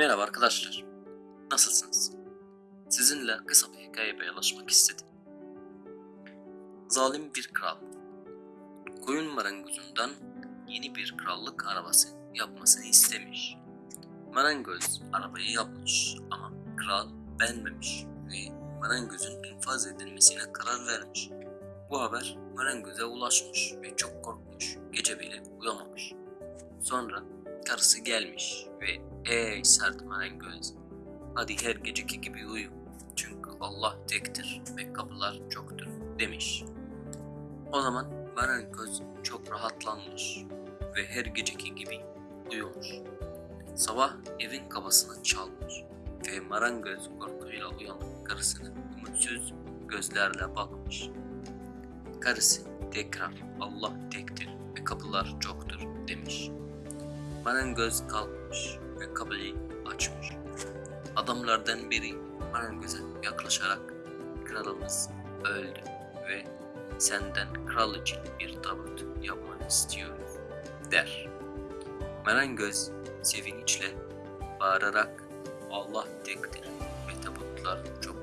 Merhaba arkadaşlar. Nasılsınız? Sizinle kısa bir hikaye paylaşmak istedim. Zalim bir kral. Koyun marangozundan yeni bir krallık arabası yapmasını istemiş. Marangoz arabayı yapmış ama kral beğenmemiş ve marangozun infaz edilmesine karar vermiş. Bu haber marangoza ulaşmış ve çok korkmuş. Gece bile uyamamış. Sonra karısı gelmiş ve ey sert marangoz hadi her geceki gibi uyu çünkü Allah tektir ve kapılar çoktur demiş. O zaman marangoz çok rahatlanmış ve her geceki gibi uyumuş. Sabah evin kapısını çalmış ve marangoz korkuyla uyanıp karısına umutsuz gözlerle bakmış. Karısı tekrar Allah tektir ve kapılar çoktur demiş. Marangoz kalkmış ve kapıyı açmış. Adamlardan biri marangoza yaklaşarak kralımız öldü ve senden kral için bir tabut yapmanı istiyoruz der. Marangoz sevinçle bağırarak Allah tektir ve tabutlar der.